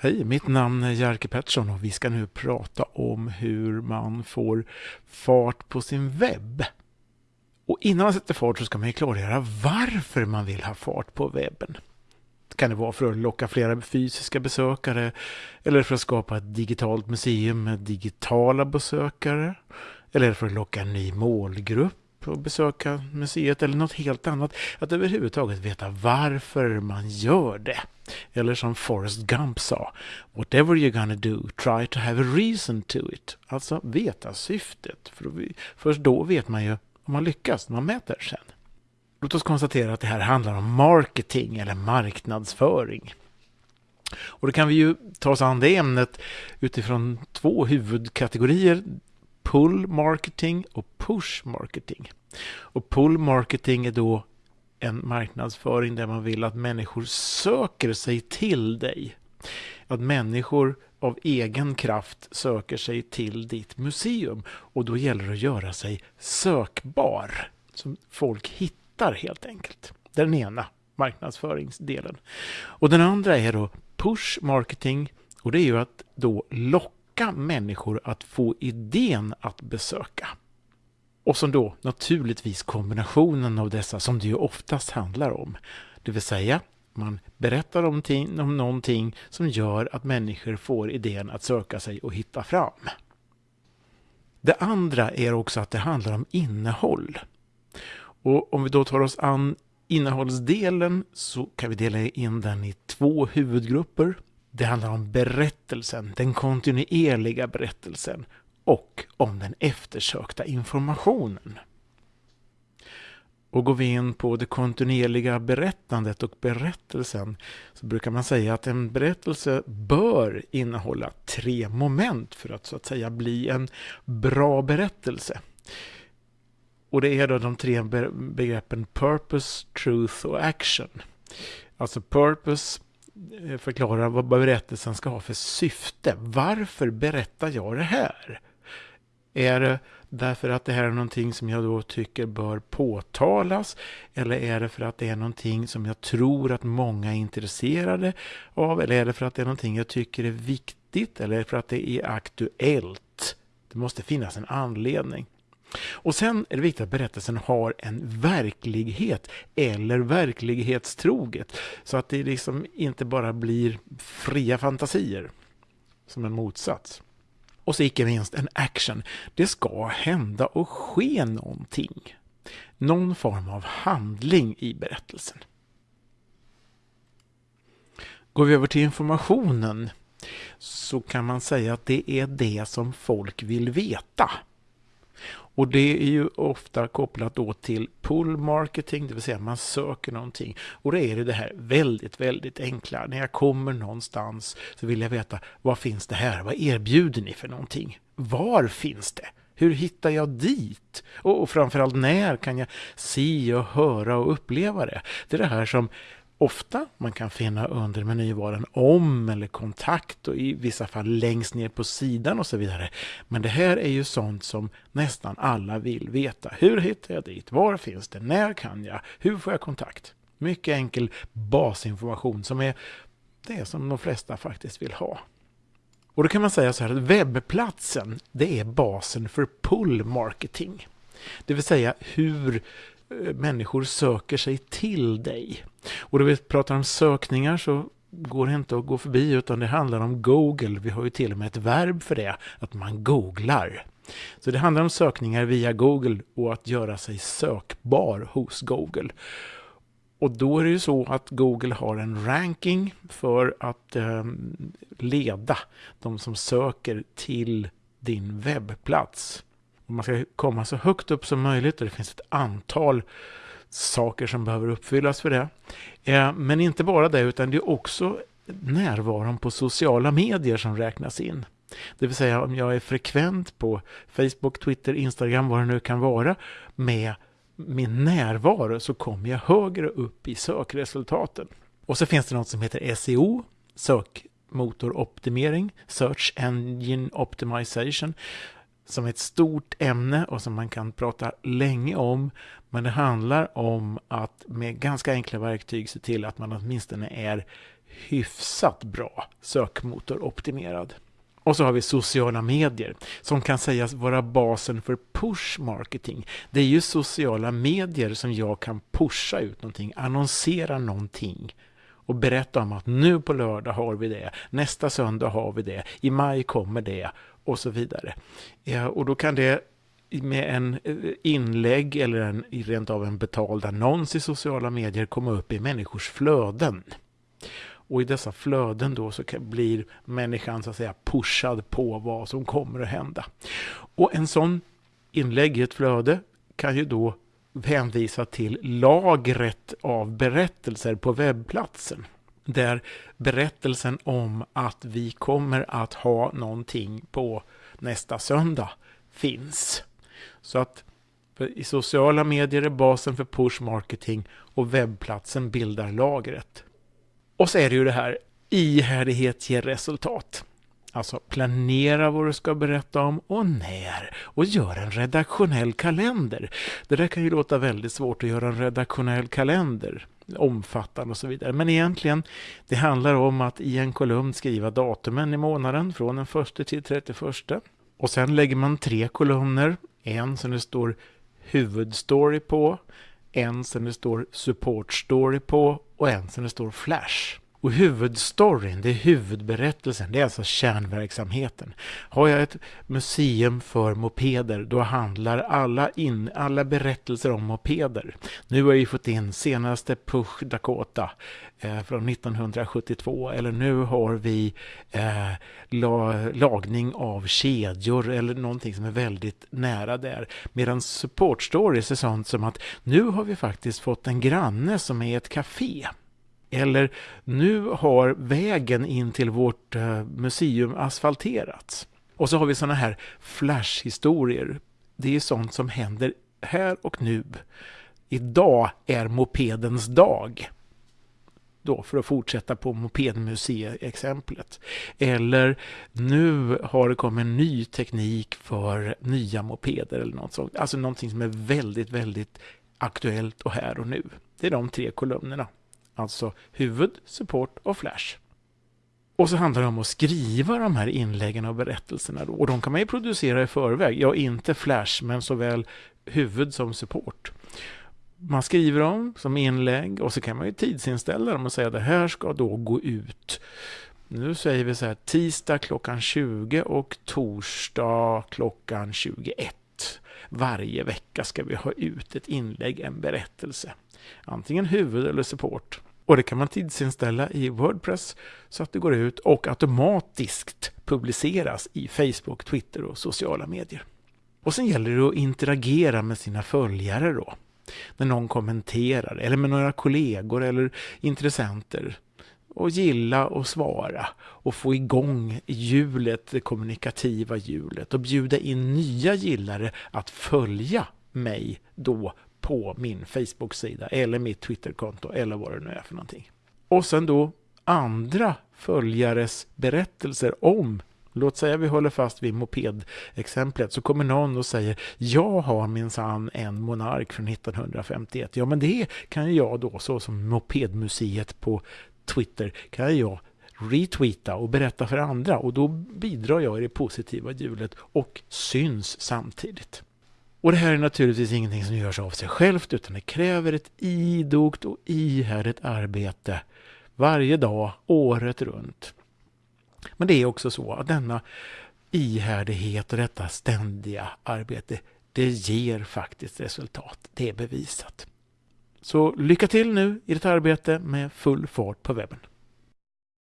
Hej, mitt namn är Jerker Pettersson och vi ska nu prata om hur man får fart på sin webb. Och innan man sätter fart så ska man ju klargöra varför man vill ha fart på webben. Kan det vara för att locka flera fysiska besökare eller för att skapa ett digitalt museum med digitala besökare? Eller för att locka en ny målgrupp och besöka museet eller något helt annat. Att överhuvudtaget veta varför man gör det. Eller som Forrest Gump sa, whatever you're gonna do, try to have a reason to it. Alltså veta syftet. För först då vet man ju om man lyckas när man mäter sen. Låt oss konstatera att det här handlar om marketing eller marknadsföring. Och då kan vi ju ta oss an det ämnet utifrån två huvudkategorier. Pull marketing och push marketing. Och pull marketing är då en marknadsföring där man vill att människor söker sig till dig. Att människor av egen kraft söker sig till ditt museum och då gäller det att göra sig sökbar. Som folk hittar helt enkelt. Den ena marknadsföringsdelen. Och den andra är då push marketing och det är ju att då locka människor att få idén att besöka. Och som då naturligtvis kombinationen av dessa som det ju oftast handlar om. Det vill säga, man berättar om, om någonting som gör att människor får idén att söka sig och hitta fram. Det andra är också att det handlar om innehåll. Och om vi då tar oss an innehållsdelen så kan vi dela in den i två huvudgrupper. Det handlar om berättelsen, den kontinuerliga berättelsen och om den eftersökta informationen. Och går vi in på det kontinuerliga berättandet och berättelsen så brukar man säga att en berättelse bör innehålla tre moment för att så att säga bli en bra berättelse. Och det är då de tre begreppen purpose, truth och action. Alltså purpose Eh, förklara förklarar vad berättelsen ska ha för syfte. Varför berättar jag det här? Är det därför att det här är någonting som jag då tycker bör påtalas? Eller är det för att det är någonting som jag tror att många är intresserade av? Eller är det för att det är någonting jag tycker är viktigt? Eller för att det är aktuellt? Det måste finnas en anledning. Och sen är det viktigt att berättelsen har en verklighet eller verklighetstroget. Så att det liksom inte bara blir fria fantasier som en motsats. Och så icke minst en action. Det ska hända och ske någonting. Någon form av handling i berättelsen. Går vi över till informationen så kan man säga att det är det som folk vill veta. Och det är ju ofta kopplat då till pull marketing, det vill säga man söker någonting. Och då är det det här väldigt, väldigt enkla. När jag kommer någonstans så vill jag veta vad finns det här? Vad erbjuder ni för någonting? Var finns det? Hur hittar jag dit? Och framförallt när kan jag se och höra och uppleva det? Det är det här som ofta man kan finna under menyvaran om eller kontakt och i vissa fall längst ner på sidan och så vidare. Men det här är ju sånt som nästan alla vill veta. Hur hittar jag dit? Var finns det? När kan jag? Hur får jag kontakt? Mycket enkel basinformation som är det som de flesta faktiskt vill ha. Och då kan man säga så här att webbplatsen, det är basen för pull marketing. Det vill säga hur Eh, människor söker sig till dig. Och då vi pratar om sökningar så går det inte att gå förbi utan det handlar om Google. Vi har ju till och med ett verb för det, att man googlar. Så det handlar om sökningar via Google och att göra sig sökbar hos Google. Och då är det ju så att Google har en ranking för att eh, leda de som söker till din webbplats man ska komma så högt upp som möjligt och det finns ett antal saker som behöver uppfyllas för det. Eh, men inte bara det, utan det är också närvaron på sociala medier som räknas in. Det vill säga om jag är frekvent på Facebook, Twitter, Instagram, vad det nu kan vara, med min närvaro så kommer jag högre upp i sökresultaten. Och så finns det något som heter SEO, sökmotoroptimering, Search Engine Optimization, som är ett stort ämne och som man kan prata länge om. Men det handlar om att med ganska enkla verktyg se till att man åtminstone är hyfsat bra sökmotoroptimerad. Och så har vi sociala medier som kan sägas vara basen för push marketing. Det är ju sociala medier som jag kan pusha ut någonting, annonsera någonting och berätta om att nu på lördag har vi det, nästa söndag har vi det, i maj kommer det och så vidare. Ja, och då kan det med en eh, inlägg eller en, rent av en betald annons i sociala medier komma upp i människors flöden. Och i dessa flöden då så blir människan så att säga pushad på vad som kommer att hända. Och en sån inlägg i ett flöde kan ju då hänvisa till lagret av berättelser på webbplatsen. Där berättelsen om att vi kommer att ha någonting på nästa söndag finns. Så att i sociala medier är basen för push marketing och webbplatsen bildar lagret. Och så är det ju det här, ihärdighet ger resultat. Alltså planera vad du ska berätta om och när. Och gör en redaktionell kalender. Det där kan ju låta väldigt svårt att göra en redaktionell kalender. Omfattande och så vidare. Men egentligen, det handlar om att i en kolumn skriva datumen i månaden från den 1 till 31. Och sen lägger man tre kolumner. En som det står huvudstory på, en som det står support story på och en som det står flash. Och huvudstoryn, det är huvudberättelsen, det är alltså kärnverksamheten. Har jag ett museum för mopeder, då handlar alla, in, alla berättelser om mopeder. Nu har jag fått in senaste Push Dakota eh, från 1972, eller nu har vi eh, la, lagning av kedjor eller någonting som är väldigt nära där. Medan support stories är sånt som att nu har vi faktiskt fått en granne som är ett café. Eller nu har vägen in till vårt eh, museum asfalterats. Och så har vi sådana här flashhistorier. Det är sånt som händer här och nu. Idag är mopedens dag. Då för att fortsätta på mopedmuseiexemplet. Eller nu har det kommit en ny teknik för nya mopeder eller något sånt. Alltså någonting som är väldigt, väldigt aktuellt och här och nu. Det är de tre kolumnerna. Alltså huvud, support och flash. Och så handlar det om att skriva de här inläggen och berättelserna. Då. Och de kan man ju producera i förväg. Ja, inte flash, men såväl huvud som support. Man skriver dem som inlägg och så kan man ju tidsinställa dem och säga att det här ska då gå ut. Nu säger vi så här tisdag klockan 20 och torsdag klockan 21. Varje vecka ska vi ha ut ett inlägg, en berättelse. Antingen huvud eller support. Och det kan man tidsinställa i Wordpress så att det går ut och automatiskt publiceras i Facebook, Twitter och sociala medier. Och sen gäller det att interagera med sina följare då. När någon kommenterar, eller med några kollegor eller intressenter. Och gilla och svara och få igång hjulet, det kommunikativa hjulet och bjuda in nya gillare att följa mig då på min Facebook-sida eller mitt Twitterkonto eller vad det nu är för någonting. Och sen då andra följares berättelser om Låt säga vi håller fast vid mopedexemplet så kommer någon och säger jag har minsann en Monark från 1951. Ja men det kan jag då så som Mopedmuseet på Twitter kan jag retweeta och berätta för andra och då bidrar jag i det positiva hjulet och syns samtidigt. Och det här är naturligtvis ingenting som görs av sig självt utan det kräver ett idogt och ihärdigt arbete varje dag, året runt. Men det är också så att denna ihärdighet och detta ständiga arbete, det ger faktiskt resultat. Det är bevisat. Så lycka till nu i ditt arbete med full fart på webben.